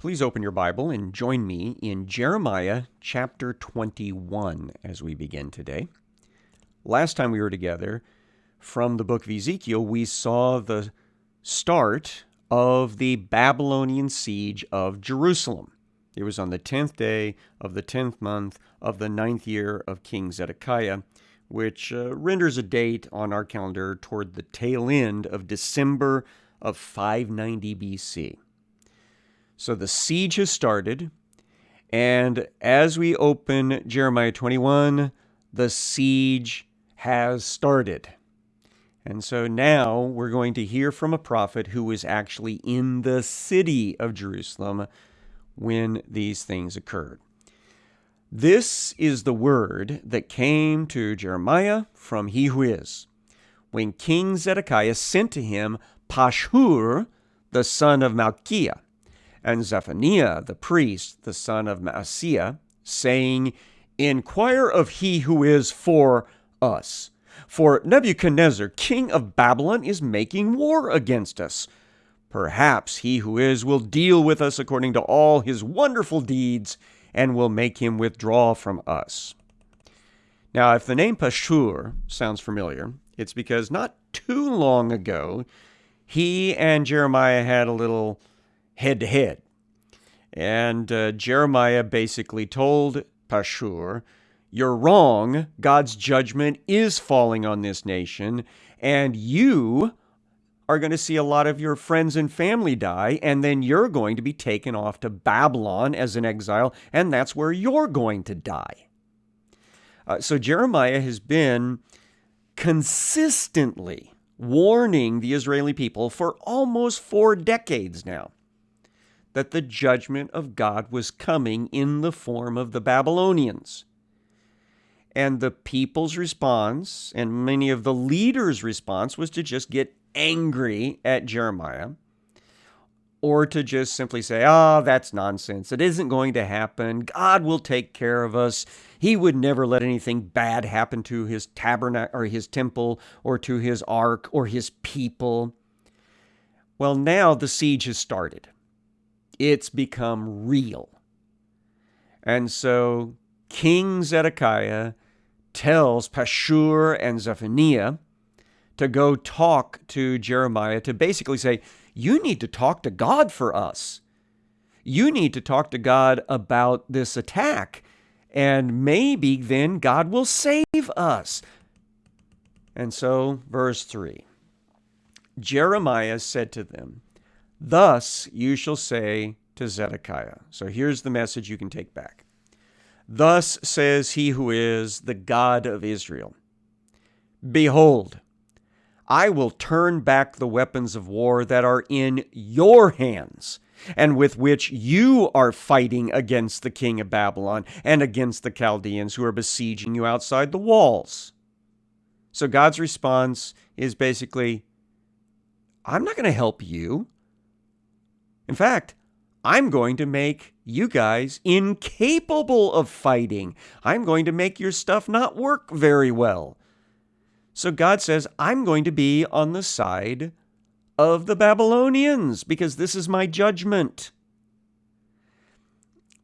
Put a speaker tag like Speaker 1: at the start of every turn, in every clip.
Speaker 1: Please open your Bible and join me in Jeremiah chapter 21 as we begin today. Last time we were together, from the book of Ezekiel, we saw the start of the Babylonian siege of Jerusalem. It was on the 10th day of the 10th month of the ninth year of King Zedekiah, which uh, renders a date on our calendar toward the tail end of December of 590 BC. So the siege has started. And as we open Jeremiah 21, the siege has started. And so now we're going to hear from a prophet who was actually in the city of Jerusalem when these things occurred. This is the word that came to Jeremiah from he who is, when King Zedekiah sent to him Pashhur, the son of Malchiah, and Zephaniah the priest, the son of Maaseiah, saying, Inquire of he who is for us. For Nebuchadnezzar, king of Babylon, is making war against us. Perhaps he who is will deal with us according to all his wonderful deeds and will make him withdraw from us. Now, if the name Pashur sounds familiar, it's because not too long ago, he and Jeremiah had a little head to head. And uh, Jeremiah basically told Pashur, You're wrong. God's judgment is falling on this nation, and you are going to see a lot of your friends and family die, and then you're going to be taken off to Babylon as an exile, and that's where you're going to die. Uh, so Jeremiah has been consistently warning the Israeli people for almost four decades now that the judgment of God was coming in the form of the Babylonians. And the people's response, and many of the leaders' response, was to just get angry at Jeremiah or to just simply say, ah, oh, that's nonsense. It isn't going to happen. God will take care of us. He would never let anything bad happen to his tabernacle or his temple or to his ark or his people. Well, now the siege has started it's become real. And so King Zedekiah tells Pashur and Zephaniah to go talk to Jeremiah to basically say, You need to talk to God for us. You need to talk to God about this attack, and maybe then God will save us. And so, verse 3 Jeremiah said to them, Thus you shall say to Zedekiah. So here's the message you can take back. Thus says he who is the God of Israel Behold, I will turn back the weapons of war that are in your hands, and with which you are fighting against the king of Babylon and against the Chaldeans who are besieging you outside the walls. So God's response is basically, I'm not going to help you. In fact, I'm going to make you guys incapable of fighting. I'm going to make your stuff not work very well. So God says, I'm going to be on the side of the Babylonians because this is my judgment.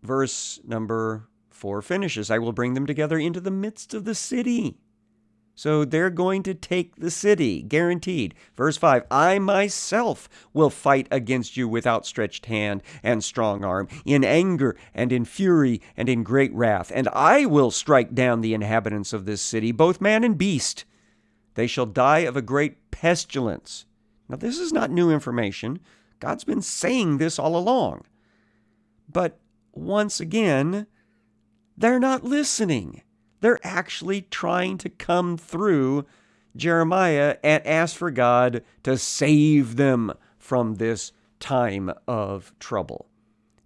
Speaker 1: Verse number four finishes I will bring them together into the midst of the city. So they're going to take the city, guaranteed. Verse 5 I myself will fight against you with outstretched hand and strong arm, in anger and in fury and in great wrath. And I will strike down the inhabitants of this city, both man and beast. They shall die of a great pestilence. Now, this is not new information. God's been saying this all along. But once again, they're not listening. They're actually trying to come through Jeremiah and ask for God to save them from this time of trouble.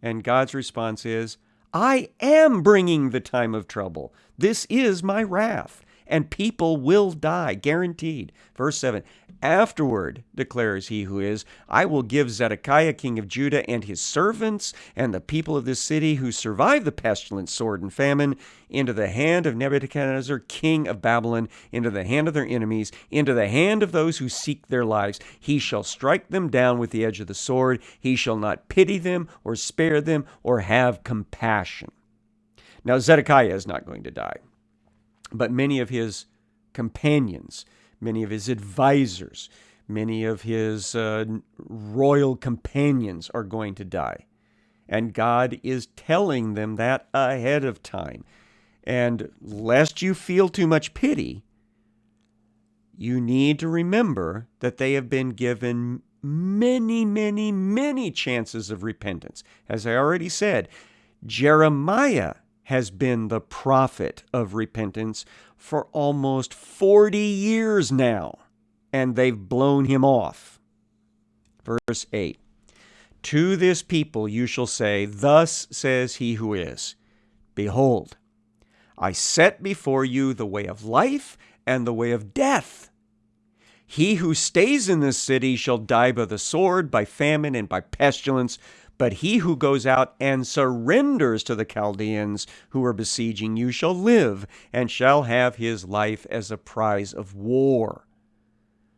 Speaker 1: And God's response is, I am bringing the time of trouble. This is my wrath, and people will die, guaranteed. Verse 7 Afterward, declares he who is, I will give Zedekiah king of Judah and his servants and the people of this city who survive the pestilence, sword, and famine into the hand of Nebuchadnezzar, king of Babylon, into the hand of their enemies, into the hand of those who seek their lives. He shall strike them down with the edge of the sword. He shall not pity them or spare them or have compassion. Now, Zedekiah is not going to die, but many of his companions, many of his advisors, many of his uh, royal companions are going to die. And God is telling them that ahead of time. And lest you feel too much pity, you need to remember that they have been given many, many, many chances of repentance. As I already said, Jeremiah has been the prophet of repentance for almost 40 years now, and they've blown him off. Verse 8 To this people you shall say, Thus says he who is, Behold, I set before you the way of life and the way of death. He who stays in this city shall die by the sword, by famine, and by pestilence. But he who goes out and surrenders to the Chaldeans who are besieging you shall live, and shall have his life as a prize of war.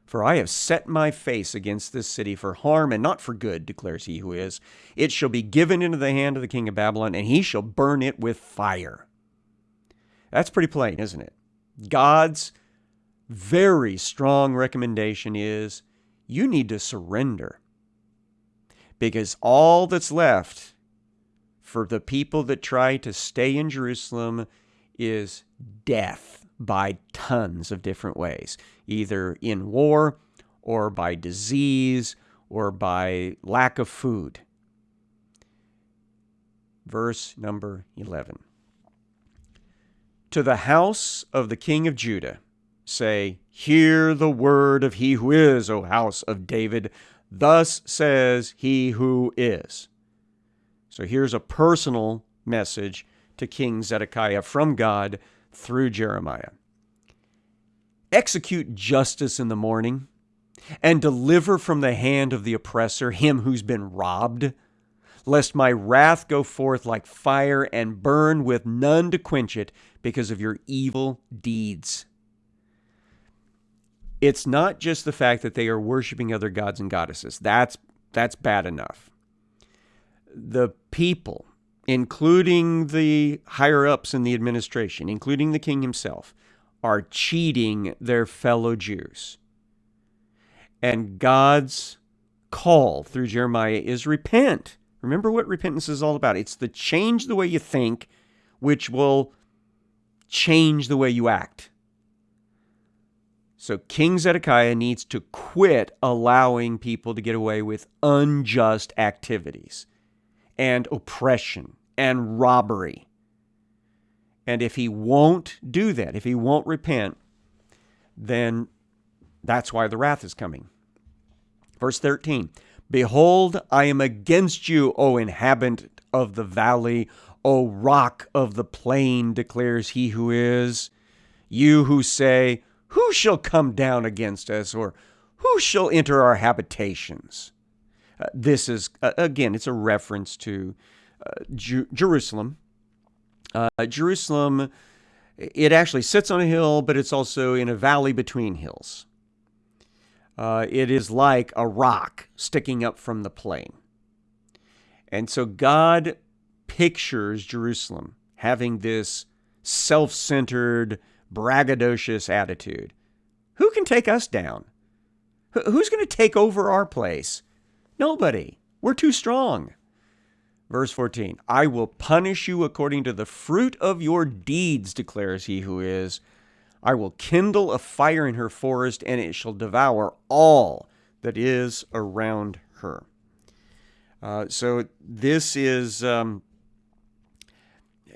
Speaker 1: For I have set my face against this city for harm and not for good, declares he who is. It shall be given into the hand of the king of Babylon, and he shall burn it with fire. That's pretty plain, isn't it? God's very strong recommendation is you need to surrender because all that's left for the people that try to stay in Jerusalem is death by tons of different ways, either in war or by disease or by lack of food. Verse number 11 To the house of the king of Judah say, Hear the word of he who is, O house of David. Thus says he who is. So here's a personal message to King Zedekiah from God through Jeremiah. Execute justice in the morning and deliver from the hand of the oppressor him who's been robbed, lest my wrath go forth like fire and burn with none to quench it because of your evil deeds it's not just the fact that they are worshiping other gods and goddesses. That's that's bad enough. The people, including the higher ups in the administration, including the king himself, are cheating their fellow Jews. And God's call through Jeremiah is repent. Remember what repentance is all about. It's the change the way you think, which will change the way you act. So King Zedekiah needs to quit allowing people to get away with unjust activities and oppression and robbery. And if he won't do that, if he won't repent, then that's why the wrath is coming. Verse 13 Behold, I am against you, O inhabitant of the valley, O rock of the plain, declares he who is. You who say, who shall come down against us, or who shall enter our habitations? Uh, this is, uh, again, it's a reference to uh, Ju- Jerusalem. Uh, Jerusalem, it actually sits on a hill, but it's also in a valley between hills. Uh, it is like a rock sticking up from the plain. And so God pictures Jerusalem having this self centered, braggadocious attitude. Who can take us down? Who's going to take over our place? Nobody. We're too strong. Verse 14 I will punish you according to the fruit of your deeds, declares he who is. I will kindle a fire in her forest, and it shall devour all that is around her. Uh, so this is um,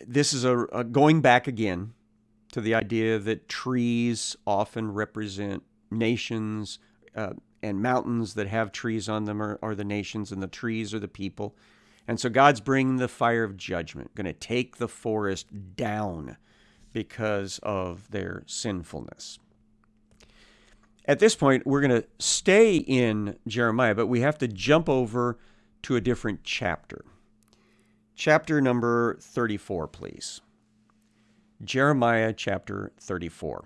Speaker 1: this is a, a going back again to the idea that trees often represent nations uh, and mountains that have trees on them are, are the nations and the trees are the people. And so God's bringing the fire of judgment, going to take the forest down because of their sinfulness. At this point, we're going to stay in Jeremiah, but we have to jump over to a different chapter. Chapter number 34, please. Jeremiah chapter 34.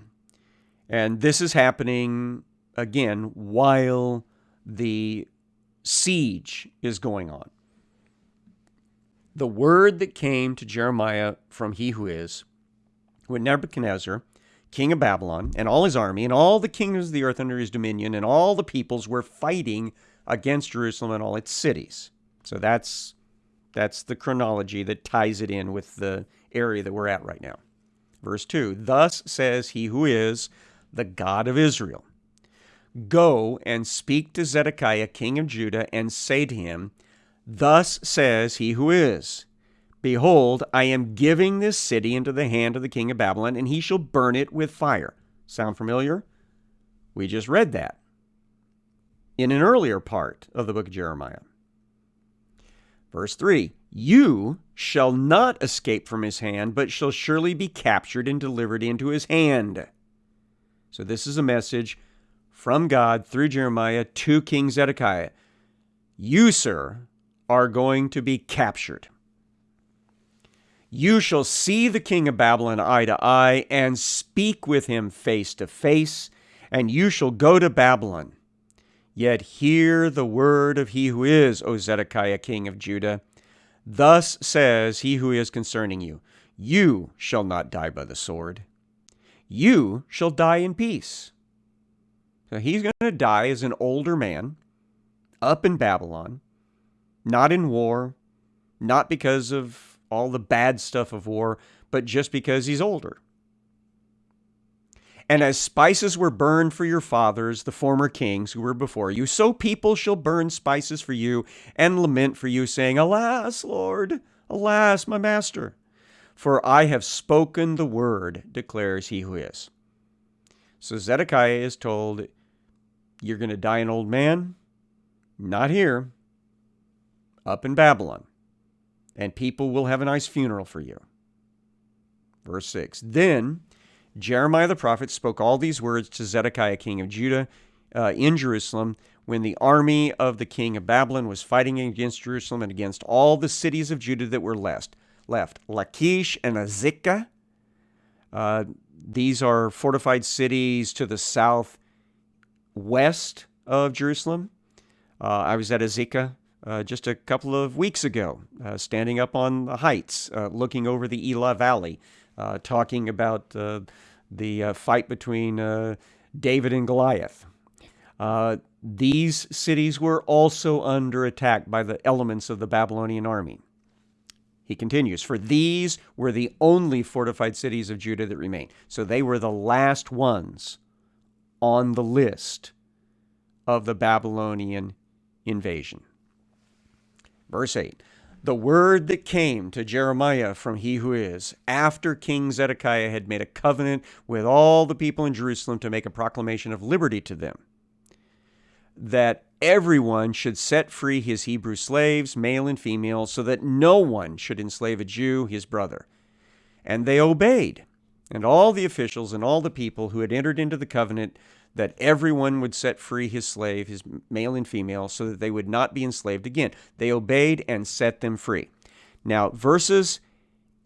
Speaker 1: And this is happening again while the siege is going on. The word that came to Jeremiah from he who is, when Nebuchadnezzar, king of Babylon, and all his army, and all the kingdoms of the earth under his dominion, and all the peoples were fighting against Jerusalem and all its cities. So that's that's the chronology that ties it in with the area that we're at right now. Verse 2 Thus says he who is the God of Israel Go and speak to Zedekiah, king of Judah, and say to him, Thus says he who is Behold, I am giving this city into the hand of the king of Babylon, and he shall burn it with fire. Sound familiar? We just read that in an earlier part of the book of Jeremiah. Verse 3 You shall not escape from his hand, but shall surely be captured and delivered into his hand. So, this is a message from God through Jeremiah to King Zedekiah. You, sir, are going to be captured. You shall see the king of Babylon eye to eye and speak with him face to face, and you shall go to Babylon. Yet hear the word of he who is, O Zedekiah, king of Judah. Thus says he who is concerning you You shall not die by the sword, you shall die in peace. So he's going to die as an older man up in Babylon, not in war, not because of all the bad stuff of war, but just because he's older. And as spices were burned for your fathers, the former kings who were before you, so people shall burn spices for you and lament for you, saying, Alas, Lord, alas, my master. For I have spoken the word, declares he who is. So Zedekiah is told, You're going to die an old man? Not here. Up in Babylon. And people will have a nice funeral for you. Verse 6 Then Jeremiah the prophet spoke all these words to Zedekiah, king of Judah, uh, in Jerusalem, when the army of the king of Babylon was fighting against Jerusalem and against all the cities of Judah that were left. Left Lachish and Azekah. Uh, these are fortified cities to the south west of Jerusalem. Uh, I was at Azekah uh, just a couple of weeks ago, uh, standing up on the heights, uh, looking over the Elah Valley talking about uh, the uh, fight between David and Goliath. these cities were also under attack by the elements of the Babylonian army. He continues, For these were the only fortified cities of Judah that remained. So they were the last ones on the list of the Babylonian invasion. Verse 8 the word that came to Jeremiah from he who is, after King Zedekiah had made a covenant with all the people in Jerusalem to make a proclamation of liberty to them, that everyone should set free his Hebrew slaves, male and female, so that no one should enslave a Jew, his brother. And they obeyed. And all the officials and all the people who had entered into the covenant that everyone would set free his slave, his male and female, so that they would not be enslaved again. They obeyed and set them free. Now, verses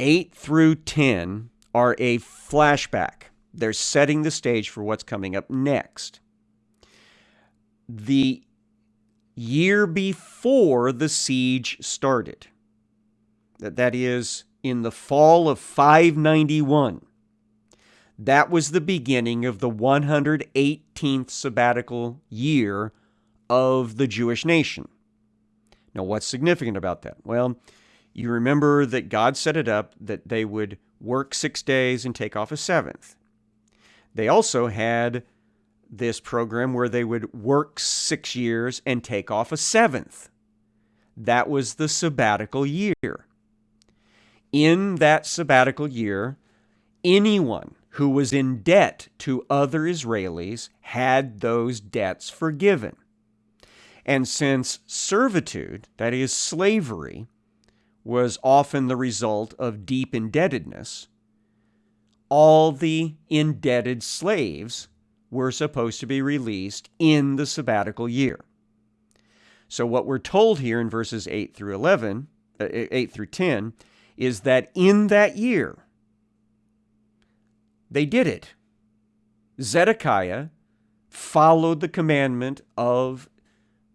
Speaker 1: 8 through 10 are a flashback. They're setting the stage for what's coming up next. The year before the siege started, that is, in the fall of 591, that was the beginning of the 118th sabbatical year of the Jewish nation. Now, what's significant about that? Well, you remember that God set it up that they would work six days and take off a seventh. They also had this program where they would work six years and take off a seventh. That was the sabbatical year. In that sabbatical year, anyone who was in debt to other Israelis had those debts forgiven. And since servitude, that is, slavery, was often the result of deep indebtedness, all the indebted slaves were supposed to be released in the sabbatical year. So, what we're told here in verses 8 through 11, uh, 8 through 10, is that in that year, they did it. Zedekiah followed the commandment of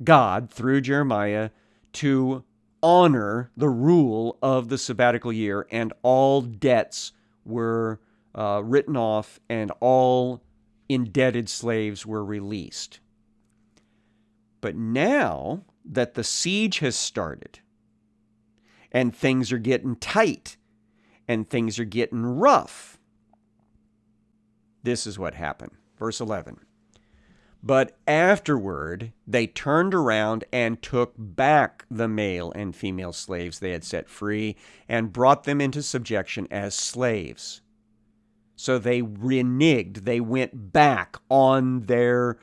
Speaker 1: God through Jeremiah to honor the rule of the sabbatical year, and all debts were uh, written off, and all indebted slaves were released. But now that the siege has started, and things are getting tight, and things are getting rough, this is what happened. Verse 11. But afterward, they turned around and took back the male and female slaves they had set free and brought them into subjection as slaves. So they reneged, they went back on their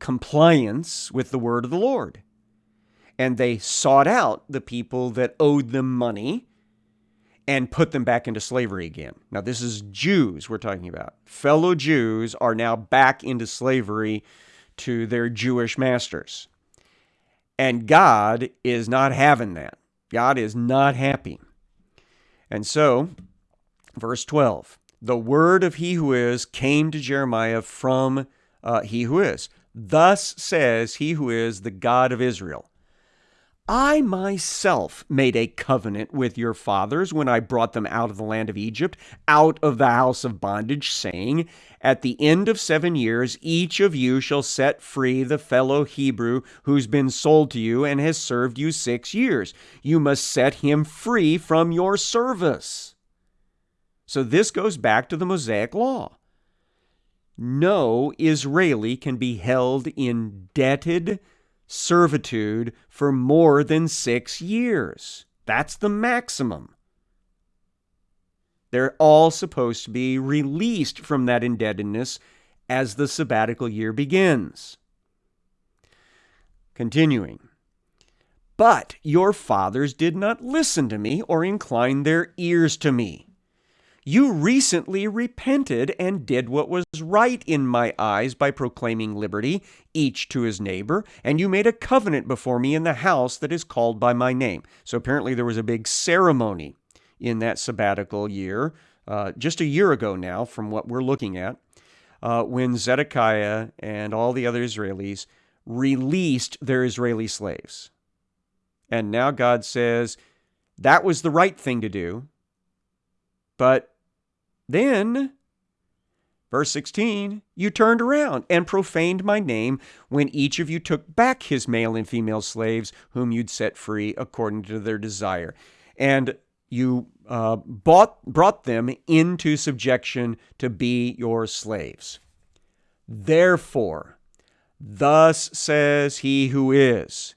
Speaker 1: compliance with the word of the Lord. And they sought out the people that owed them money and put them back into slavery again. Now, this is Jews we're talking about. Fellow Jews are now back into slavery to their Jewish masters. And God is not having that. God is not happy. And so, verse 12 the word of he who is came to Jeremiah from uh, he who is. Thus says he who is the God of Israel I myself made a covenant with your fathers when I brought them out of the land of Egypt, out of the house of bondage, saying, At the end of seven years, each of you shall set free the fellow Hebrew who's been sold to you and has served you six years. You must set him free from your service. So this goes back to the Mosaic law. No Israeli can be held indebted servitude for more than six years. That's the maximum. They're all supposed to be released from that indebtedness as the sabbatical year begins. Continuing. But your fathers did not listen to me or incline their ears to me. You recently repented and did what was right in my eyes by proclaiming liberty, each to his neighbor, and you made a covenant before me in the house that is called by my name. So apparently there was a big ceremony in that sabbatical year, uh, just a year ago now, from what we're looking at, uh, when Zedekiah and all the other Israelis released their Israeli slaves. And now God says that was the right thing to do, but then, verse 16, you turned around and profaned my name when each of you took back his male and female slaves whom you'd set free according to their desire. And you uh, bought, brought them into subjection to be your slaves. Therefore, thus says he who is,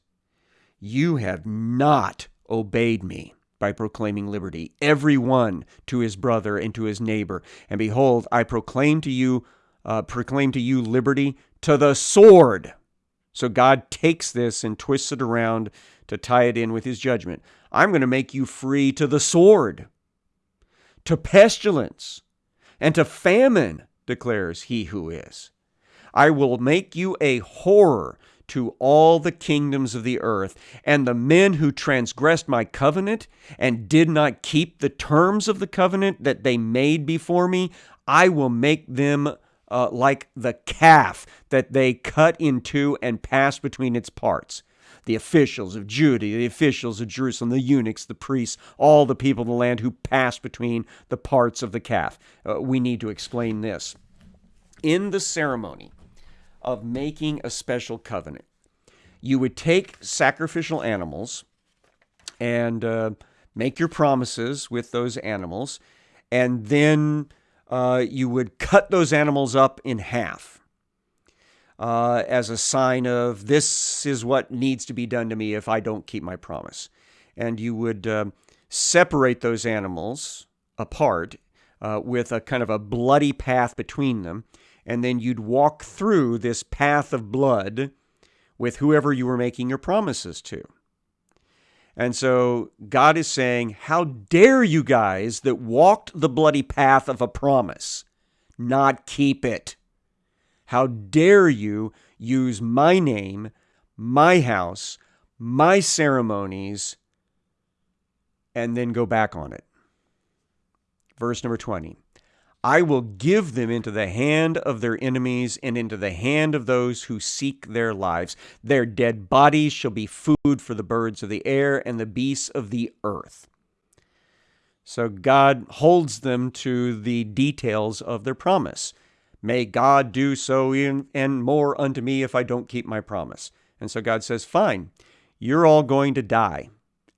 Speaker 1: you have not obeyed me by proclaiming liberty, every one to his brother and to his neighbor. And behold, I proclaim to you, uh, proclaim to you liberty to the sword. So God takes this and twists it around to tie it in with his judgment. I'm going to make you free to the sword, to pestilence, and to famine, declares he who is. I will make you a horror to all the kingdoms of the earth. And the men who transgressed my covenant and did not keep the terms of the covenant that they made before me, I will make them uh, like the calf that they cut in two and passed between its parts. The officials of Judah, the officials of Jerusalem, the eunuchs, the priests, all the people of the land who passed between the parts of the calf. Uh, we need to explain this. In the ceremony, of making a special covenant. You would take sacrificial animals and uh, make your promises with those animals, and then uh, you would cut those animals up in half uh, as a sign of this is what needs to be done to me if I don't keep my promise. And you would uh, separate those animals apart uh, with a kind of a bloody path between them and then you'd walk through this path of blood with whoever you were making your promises to. And so God is saying, How dare you guys that walked the bloody path of a promise not keep it? How dare you use my name, my house, my ceremonies, and then go back on it? Verse number 20 I will give them into the hand of their enemies and into the hand of those who seek their lives. Their dead bodies shall be food for the birds of the air and the beasts of the earth. So God holds them to the details of their promise. May God do so and more unto me if I don't keep my promise. And so God says, Fine, you're all going to die,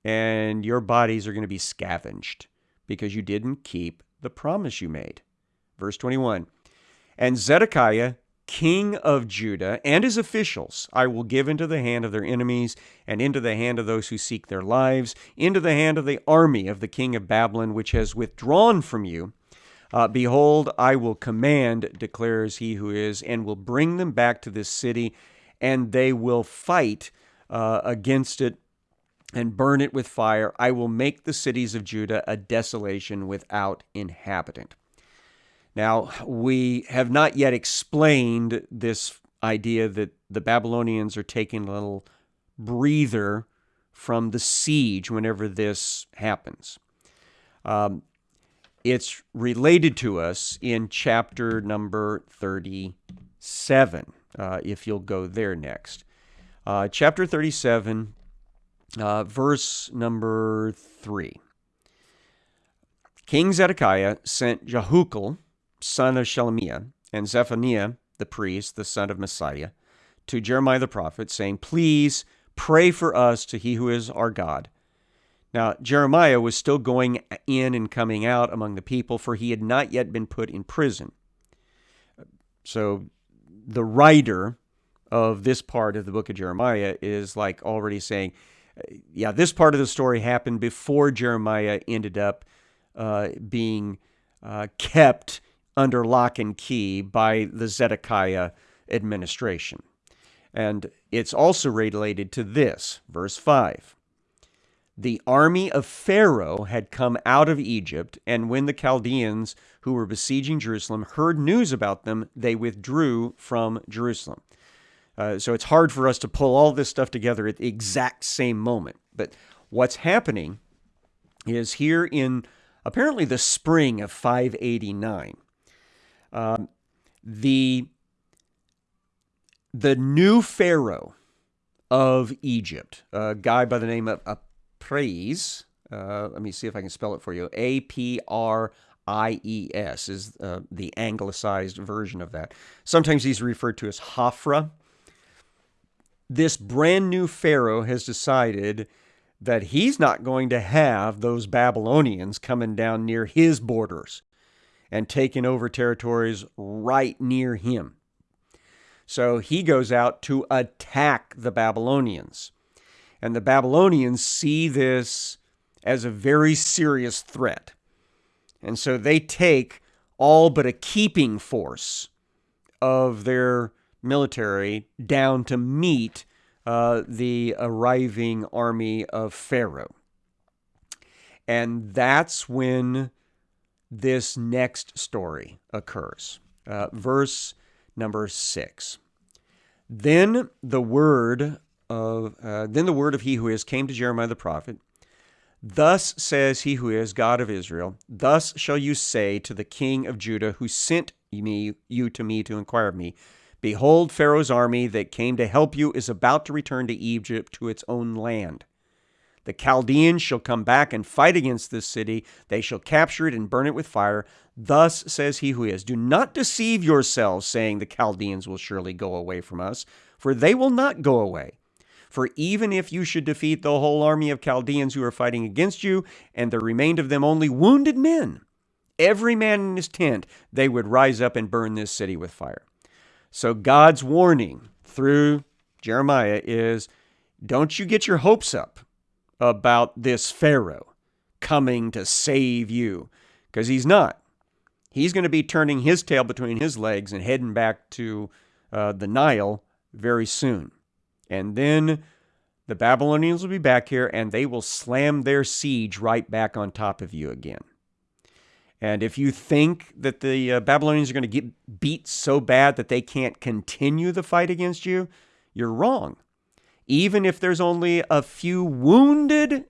Speaker 1: and your bodies are going to be scavenged because you didn't keep the promise you made. Verse 21 And Zedekiah, king of Judah, and his officials I will give into the hand of their enemies, and into the hand of those who seek their lives, into the hand of the army of the king of Babylon, which has withdrawn from you. Uh, Behold, I will command, declares he who is, and will bring them back to this city, and they will fight uh, against it and burn it with fire. I will make the cities of Judah a desolation without inhabitant. Now, we have not yet explained this idea that the Babylonians are taking a little breather from the siege whenever this happens. Um, it's related to us in chapter number 37, uh, if you'll go there next. Uh, chapter 37, uh, verse number 3. King Zedekiah sent Jehukal, son of Shelemiah, and Zephaniah, the priest, the son of Maaseiah, to Jeremiah the prophet, saying, Please pray for us to he who is our God. Now, Jeremiah was still going in and coming out among the people, for he had not yet been put in prison. So the writer of this part of the book of Jeremiah is like already saying, yeah, this part of the story happened before Jeremiah ended up uh, being uh, kept under lock and key by the Zedekiah administration. And it's also related to this, verse 5. The army of Pharaoh had come out of Egypt, and when the Chaldeans who were besieging Jerusalem heard news about them, they withdrew from Jerusalem. Uh, so it's hard for us to pull all this stuff together at the exact same moment. But what's happening is here in apparently the spring of 589, um, the the new pharaoh of Egypt, a guy by the name of Apries. Uh, let me see if I can spell it for you. A P R I E S is uh, the anglicized version of that. Sometimes he's referred to as Hophra. This brand new pharaoh has decided that he's not going to have those Babylonians coming down near his borders and taken over territories right near him. So he goes out to attack the Babylonians. And the Babylonians see this as a very serious threat. And so they take all but a keeping force of their military down to meet uh, the arriving army of Pharaoh. And that's when this next story occurs. Uh, verse number six. Then the word of uh, then the word of he who is came to Jeremiah the prophet. Thus says he who is God of Israel. Thus shall you say to the king of Judah, who sent me you to me to inquire of me. Behold, Pharaoh's army that came to help you is about to return to Egypt to its own land. The Chaldeans shall come back and fight against this city. They shall capture it and burn it with fire. Thus says he who is Do not deceive yourselves, saying, The Chaldeans will surely go away from us, for they will not go away. For even if you should defeat the whole army of Chaldeans who are fighting against you, and there remained of them only wounded men, every man in his tent, they would rise up and burn this city with fire. So God's warning through Jeremiah is don't you get your hopes up about this Pharaoh coming to save you because he's not. He's going to be turning his tail between his legs and heading back to uh, the Nile very soon. And then the Babylonians will be back here and they will slam their siege right back on top of you again. And if you think that the uh, Babylonians are going to get beat so bad that they can't continue the fight against you, you're wrong. Even if there's only a few wounded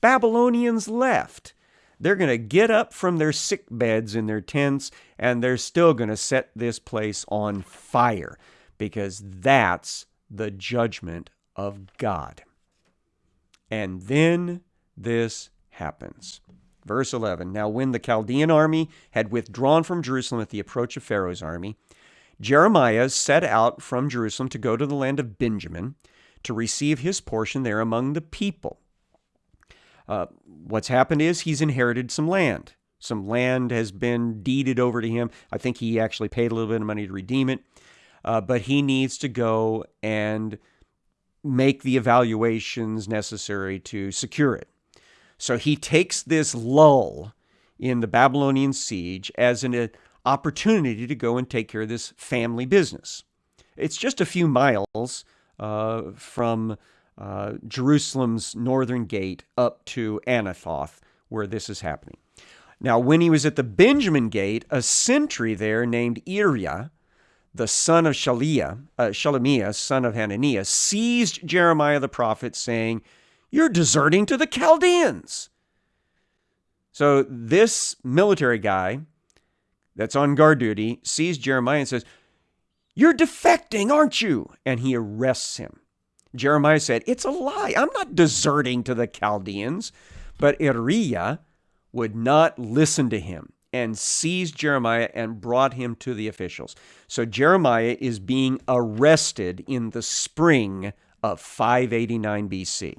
Speaker 1: Babylonians left, they're going to get up from their sick beds in their tents and they're still going to set this place on fire because that's the judgment of God. And then this happens. Verse 11 Now, when the Chaldean army had withdrawn from Jerusalem at the approach of Pharaoh's army, Jeremiah set out from Jerusalem to go to the land of Benjamin to receive his portion there among the people. Uh, what's happened is he's inherited some land. Some land has been deeded over to him. I think he actually paid a little bit of money to redeem it. Uh, but he needs to go and make the evaluations necessary to secure it. So he takes this lull in the Babylonian siege as an uh, opportunity to go and take care of this family business. It's just a few miles uh, from uh, Jerusalem's northern gate up to Anathoth, where this is happening. Now, when he was at the Benjamin gate, a sentry there named Iriah, the son of Shaliah, uh, Shelemiah, son of Hananiah, seized Jeremiah the prophet, saying, You're deserting to the Chaldeans. So this military guy that's on guard duty sees Jeremiah and says, You're defecting, aren't you? And he arrests him. Jeremiah said, It's a lie. I'm not deserting to the Chaldeans. But Iriah would not listen to him and seized Jeremiah and brought him to the officials. So Jeremiah is being arrested in the spring of 589 BC.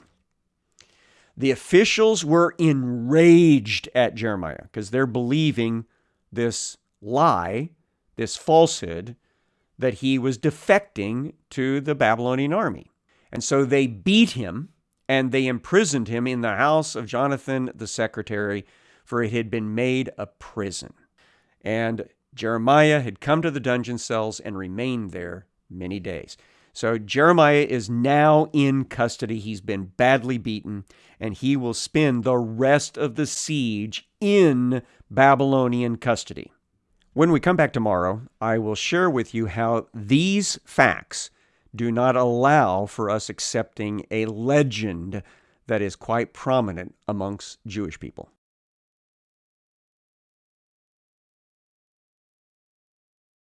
Speaker 1: The officials were enraged at Jeremiah because they're believing this lie, this falsehood, that he was defecting to the Babylonian army. And so they beat him and they imprisoned him in the house of Jonathan the secretary, for it had been made a prison. And Jeremiah had come to the dungeon cells and remained there many days. So Jeremiah is now in custody. He's been badly beaten, and he will spend the rest of the siege in Babylonian custody. When we come back tomorrow, I will share with you how these facts do not allow for us accepting a legend that is quite prominent amongst Jewish people.